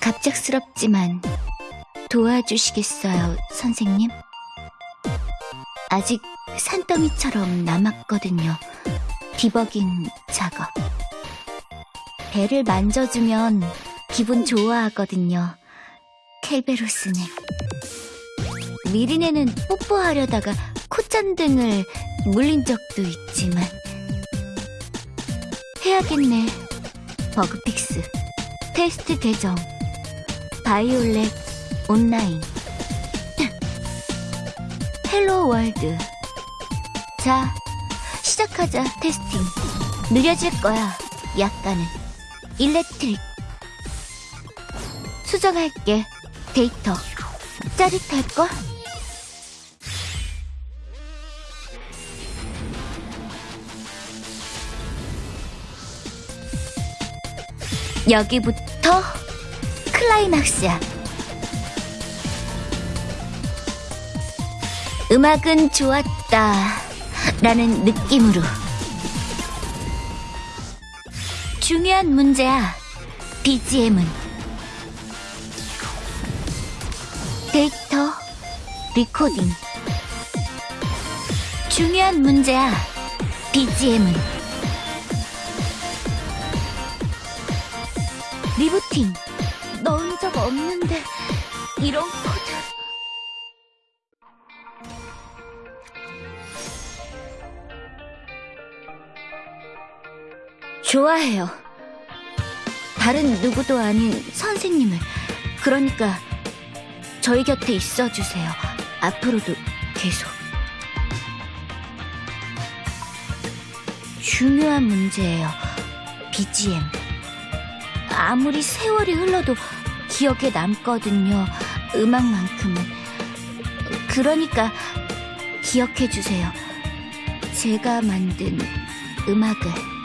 갑작스럽지만 도와주시겠어요, 선생님? 아직 산더미처럼 남았거든요. 디버깅 작업. 배를 만져주면 기분 좋아하거든요. 켈베로스는. 미리네는 뽀뽀하려다가 콧잔등을 물린 적도 있지만. 해야겠네. Bug fix. 테스트 계정. 바이올렛 온라인. Hello world. 자, 시작하자, testing. 느려질 거야, 약간은. Electric. 수정할게, 데이터. 짜릿할걸? 여기부터 클라이막스야. 음악은 좋았다. 라는 느낌으로. 중요한 문제야. BGM은. 데이터, recoding. 중요한 문제야. BGM은. Rebooting. 넣은 적 없는데, 이런 코드. 좋아해요. 다른 누구도 아닌 선생님을. 그러니까 저희 곁에 있어 주세요. 앞으로도 계속. 중요한 문제예요. BGM. 아무리 세월이 흘러도 기억에 남거든요. 음악만큼은. 그러니까 기억해 주세요. 제가 만든 음악을.